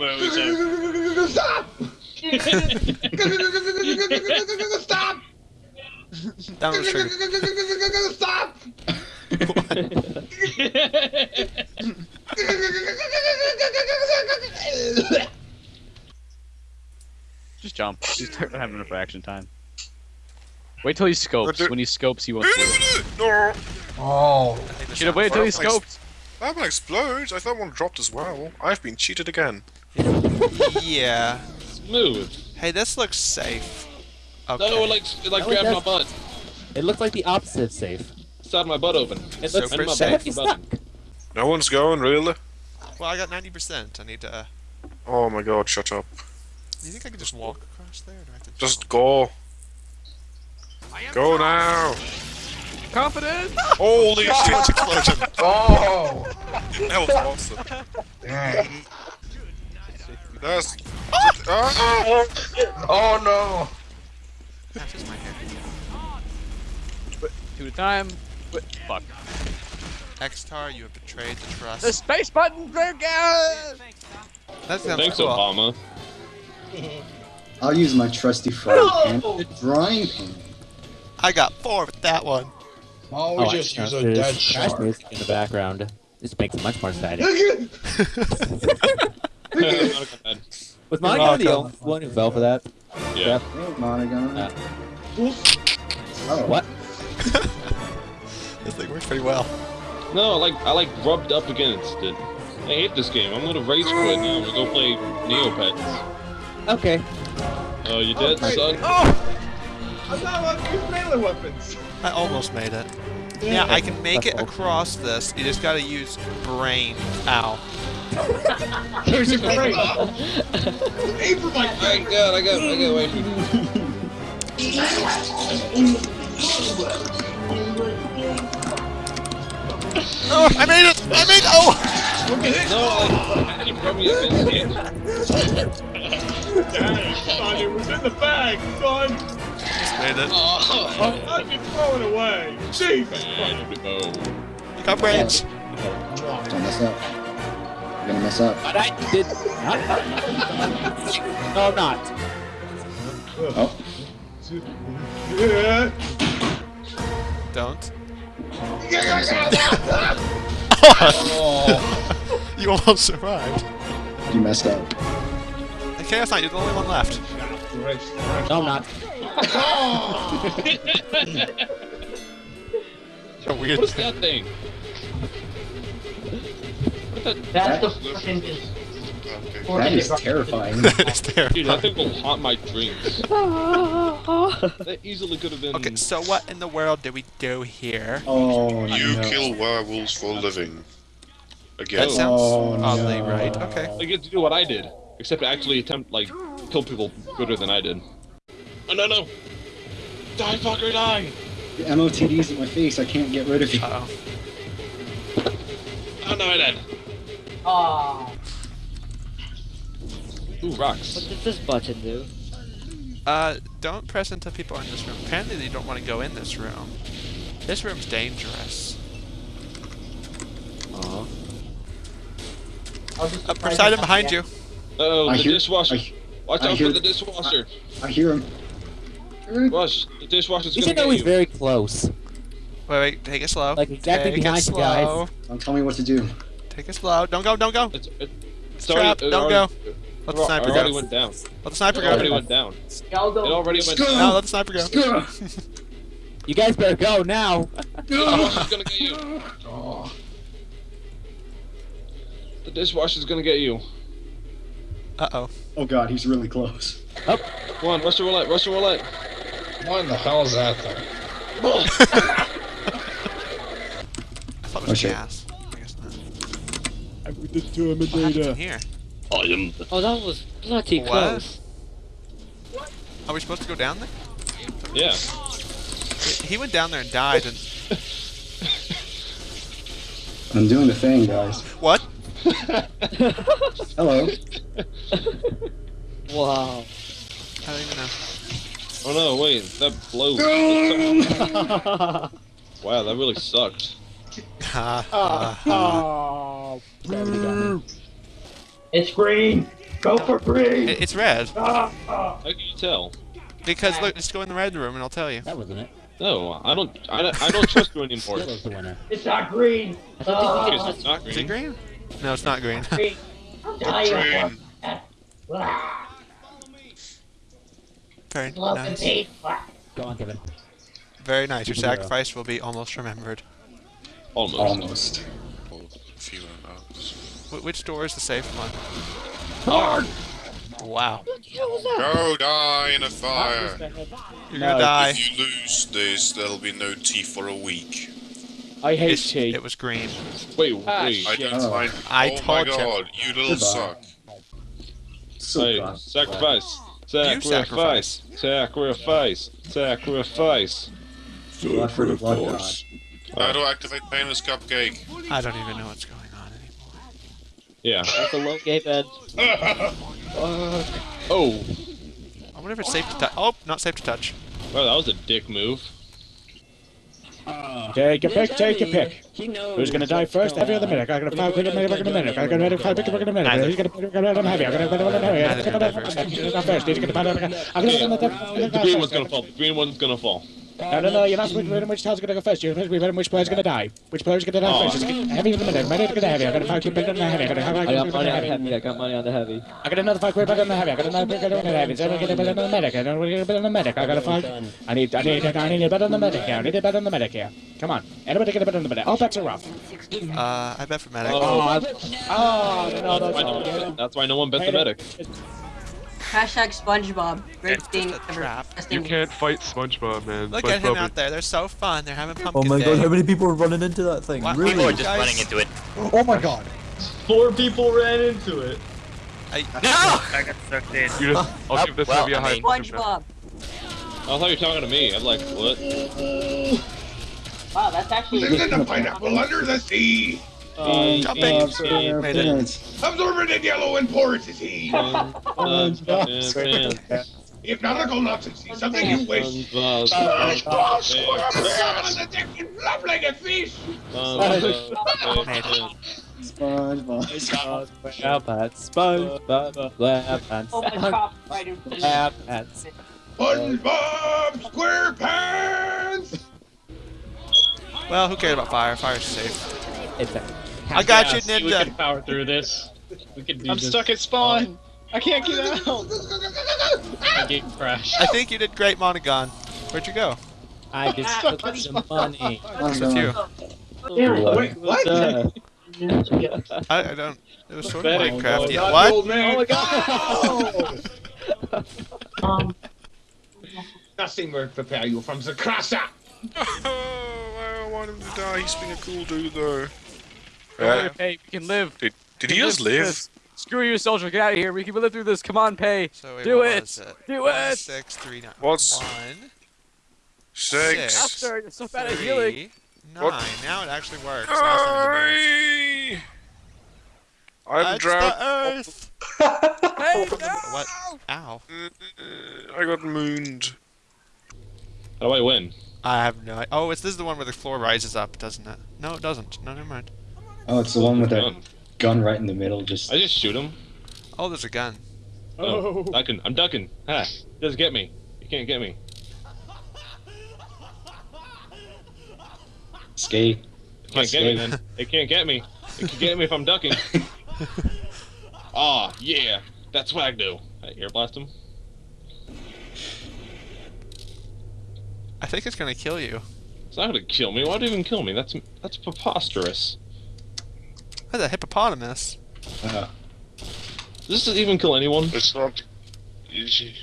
Whoa, so- Stop! Stop! Down the trigger. Stop! Just jump. Just start having enough reaction time. Wait till he scopes. When he scopes, he won't no! Oh. I think the Should have waited till he Well, scoped. That one explodes. I thought one dropped as well. I've been cheated again. Yeah. Smooth. Hey, this looks safe. Okay. No, it like it like No, grabbed my butt. It looks like the opposite of safe. Started my butt open. It looks for and my safe. back he's button. stuck. No one's going, really? Well, I got 90%. I need to. Uh, Oh my god, shut up. do you think I could just walk across there? Do I have to Just jump? go. Go now! Confident. Holy shit, explosion! Oh! That was awesome. Dang. That's. Ah! Oh no! That is my hair. Two at a time. Wait, fuck. Xtar, you have betrayed the trust. The space button trigger. that sounds Thanks, cool. Obama. I'll use my trusty frying pan, the drying pan. I got four with that one. Oh, Oh, we just I- use a there's dead crash shark. music in the background. This makes it much more exciting. Was Monica You're the welcome. only one who fell for that? Yeah. Hey, Monogon. Uh, oh, What? This thing works pretty well. No, I like I like rubbed up against it. I hate this game. I'm gonna rage quit now. I'm gonna go play Neopets. Okay. Oh, you dead, son? Oh! I'm not allowed to use melee weapons. I almost made it. Yeah, I can make it across this. You just gotta use brain. Ow. Here's your brain. Aim for my I got, I got, I got away from Oh, I made it! I made it! Oh! No, like, I keep rubbing against it. Dang, son, it was in the bag, son. Just made it. Oh, I'd be throwing away. Jesus. oh. You got brains. Don't mess up. You're gonna mess up. But I did not. no, I'm not. Oh, Don't. Oh. You almost survived. you messed up. Okay, that's fine. You're the only one left. No, I'm not. You're weird. What is that thing? That's the fucking. That is terrifying. it's terrible. Dude, that thing will haunt my dreams. that easily could have been. Okay, so what in the world did we do here? Oh You no. kill werewolves for a living. That sounds Oh, oddly no. right. Okay. I get to do what I did, except actually attempt like kill people better than I did. Oh no no! Die fucker die! The MOTD's in my face. I can't get rid of you. Uh oh. Oh no I died. Aww. Ooh rocks. What does this button do? Uh, don't press until people are in this room. Apparently, you don't want to go in this room. This room's dangerous. Aw. Uh, Poseidon behind you. Oh, I the hear- dishwasher. I- Watch I out hear- for the dishwasher. I hear him. Rush, the dishwasher's You gonna should know get he's very close. Wait, wait, take it slow. Like, exactly take behind it you guys. Don't tell me what to do. Take it slow. Don't go, don't go. It's, it, it's Trap, already, don't already, go. It, Let the sniper it sniper already went down. Let the sniper It already go. went down. Y'all It already went No, down. let the sniper go. You guys better go now. The dishwasher's gonna get you. Oh. The dishwasher's gonna get you. Uh oh. Oh god, he's really close. Come on, rush the roulette, rush the roulette. What in the hell is that thing? I thought it was Oh, shit. gas. I guess not. I put the What happened here? I am. Oh, that was bloody What? close. Are we supposed to go down there? Yeah. He went down there and died. And I'm doing the thing, guys. what? Hello. Wow. I don't even know. Oh no, wait, that blow. wow, that really sucked. Ha, ha, ha. Ah. Oh, gravity got me. It's green. Go for green. It, it's red. Ah, ah. How can you tell? Because look, just go in the red room and I'll tell you. That wasn't it. No, I don't. I don't, I don't trust you anymore. Yellow's the winner. It's not green. Okay, so it's not ah. Is it green. green? No, it's not green. Green. Train. Very nice. Go on, Kevin. Very nice. Your sacrifice will be almost remembered. Almost. Almost. Feeling that. Wh- which door is the safe one? Wow. Go die in a fire. You're No, gonna die. If you lose this, there'll be no tea for a week. I hate It's- tea. it was green. Wait, Ah, wait. I don't Oh. mind. I oh told my god, you little Goodbye. suck. So Wait, bad. sacrifice. You Sacrifice. Sacrifice. Sacrifice. Blood for the blood god. How do I activate Painless Cupcake? I don't even know what's going on anymore. Yeah. That's a low gate bed. Oh. I wonder if it's safe to touch. Oh, not safe to touch. Well, that was a dick move. Uh, take a pick, take a pick. Who's gonna die first? Every other minute. I'm gonna five quick a minute, in a minute. I'm gonna five quick a minute. Neither. He's gonna put it on heavy. I'm gonna put it on heavy. I'm gonna can put die it on first. He's gonna put it on I'm gonna put it on The green one's gonna fall. The green one's gonna fall. No, no, no, you're not supposed to be which tile's gonna go first. You're supposed to be betting which player's gonna die. Which player's gonna die Oh. first. Just heavy in the minute. Minute to get heavy. I'm gonna five quick on the heavy. I'm gonna have I a got quick money on the heavy. heavy. I got money on the heavy. I got another five quick on the heavy. I got another quick on the heavy. So I'm gonna get a bit on the medic. I don't get a bit on the medic. I got a five. I need, I need, I need a bit on the medic here. I need a bit on the medic here. Come on. Anybody get a bit on the medic? All bets are off. Uh, I bet for medic. Oh, Oh, no, no, that's, why no no. one, that's why no one bet the medic. Hashtag SpongeBob. Great thing ever. You can't fight SpongeBob, man. Look at him out there. They're so fun. They're having pumpkin Oh my day. god, how many people are running into that thing? What? Really? People are just Guys- running into it. Oh my god. Four people ran into it. I, I got sucked in. You just, I'll give this well, movie a I high mean- five now. SpongeBob. Oh, I thought you were talking to me. I'm like, what? Wow, that's actually. Live in the pineapple under the sea. Um, Jumping. uh, Made it. Absorbent in yellow and porosity. If nautical nonsense is something you wish. SpongeBob SquarePants on the deck and flop like a fish. SpongeBob. SpongeBob, SpongeBob, SquarePants, Oh my god, right in front of SquarePants. SpongeBob SquarePants. well, who cares about fire? Fire's safe. It's a I got you, Ninja. We can power through this. We can do I'm stuck at spawn. I can't get out. Game crash. I think you did great, Monogon. Where'd you go? I just took some money. It's with you. Wait, what? Uh, I, I don't. It was sort of Oh, Minecraft. Not Yeah. What? old man. Oh my god! Um, Nothing will prepare you from the crusher. Oh, I want him to die. He's been a cool dude, though. Hey, Pay, we can live. Did, did he just through live? Screw you, soldier. Get out of here. We can live through this. Come on, Pay. So wait, Do it. it? Do One, it. Six, three, nine. What's- One, Six. Six. After, you're so bad at healing. nine. What? Now it actually works. Now it's time to move. I I'm Touch drowned. the earth. Hey, no! What? Ow. Mm, I got mooned. How do I win? I have no. Oh, it's this is the one where the floor rises up, doesn't it? No, it doesn't. No, never mind. Oh, it's the one with that Gun. gun right in the middle. Just I just shoot him. Oh, there's a gun. Oh, ducking. I'm ducking. Ha! Just get me. You can't get me. skate. You can't get me then. It can't get me. It can get me if I'm ducking. Ah, yeah. That's what I do. I air blast him. I think it's gonna kill you. It's not gonna kill me. Why'd it even kill me? That's that's preposterous. That's a hippopotamus. Uh, Does this even kill anyone? It's not. This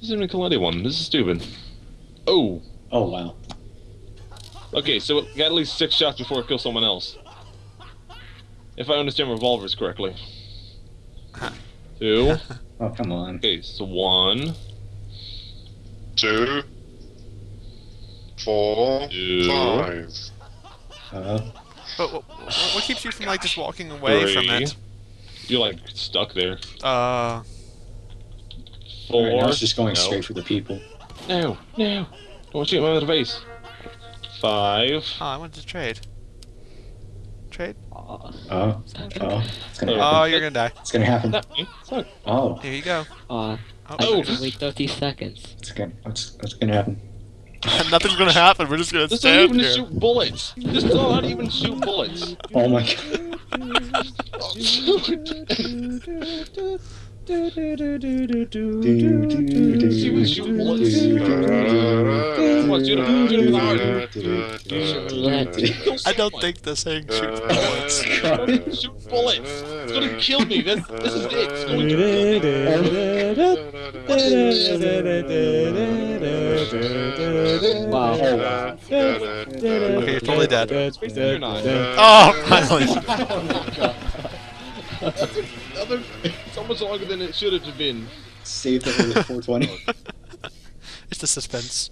doesn't even kill anyone. This is stupid. Oh. oh wow. Okay, so it got at least six shots before it kills someone else. If I understand revolvers correctly. Two. Oh come on. Okay, so one, Two. Four. two, Five. Uh, But what, what, what keeps you from like just walking away from it? You're like stuck there. Uh, Four. right now it's just going no. straight for the people. No, no. Don't shoot my other face. Five. oh, I wanted to trade. trade? Aw. Oh, oh, it's gonna Oh, you're gonna die. It's gonna happen. Not Oh, Here you go. Aw. Oh, I Oh. gotta wait 30 seconds. it's gonna, it's, it's gonna happen. Nothing's gonna happen. We're just gonna This doesn't even shoot bullets. This does not even shoot bullets. Oh my god. She was shooting bullets. Come on, shoot him. Shoot him hard. I don't think this thing shoots bullets. Shoot bullets. It's gonna kill me. This, this is it. It's going to kill me. Wow. Okay, you're totally dead. You're not. Oh, finally. Other, so much longer than it should have been. Saved it with 420. It's the suspense.